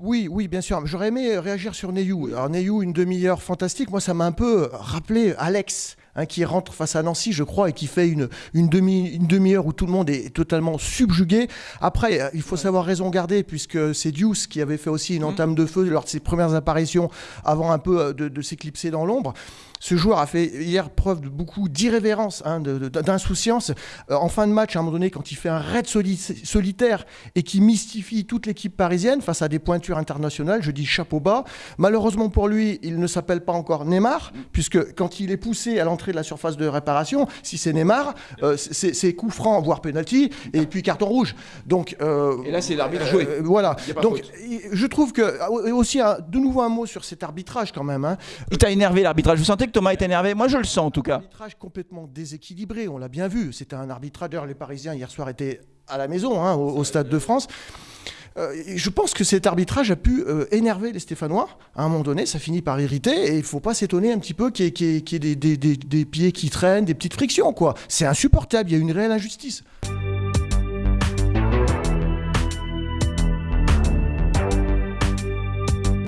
Oui, oui, bien sûr. J'aurais aimé réagir sur Neyou. Alors Neyou, une demi-heure fantastique. Moi, ça m'a un peu rappelé Alex. Hein, qui rentre face à Nancy, je crois, et qui fait une, une demi une demi-heure où tout le monde est totalement subjugué. Après, euh, il faut savoir raison garder, puisque c'est Deuce qui avait fait aussi une entame de feu lors de ses premières apparitions, avant un peu euh, de, de s'éclipser dans l'ombre. Ce joueur a fait hier preuve de beaucoup d'irrévérence, hein, d'insouciance. Euh, en fin de match, à un moment donné, quand il fait un raid soli- solitaire et qui mystifie toute l'équipe parisienne face à des pointures internationales, je dis chapeau bas. Malheureusement pour lui, il ne s'appelle pas encore Neymar, puisque quand il est poussé à l'entrée de la surface de réparation, si c'est Neymar, euh, c'est coup franc, voire penalty, et puis carton rouge. Donc, euh, Et là, c'est l'arbitre joué. euh, voilà. Donc, faute. je trouve que euh, aussi un- de nouveau un mot sur cet arbitrage quand même. hein. Il t'a énervé l'arbitrage. Vous sentez que Thomas est énervé? Moi, je le sens en tout Un cas. arbitrage complètement déséquilibré, on l'a bien vu. C'était un arbitrage. D'ailleurs, les Parisiens hier soir étaient à la maison, hein, au, au Stade de France. Euh, je pense que cet arbitrage a pu euh, énerver les Stéphanois. À un moment donné, ça finit par irriter. Et il ne faut pas s'étonner un petit peu qu'il y ait, des, des- pieds qui traînent, des petites frictions. C'est insupportable. Il y a une réelle injustice.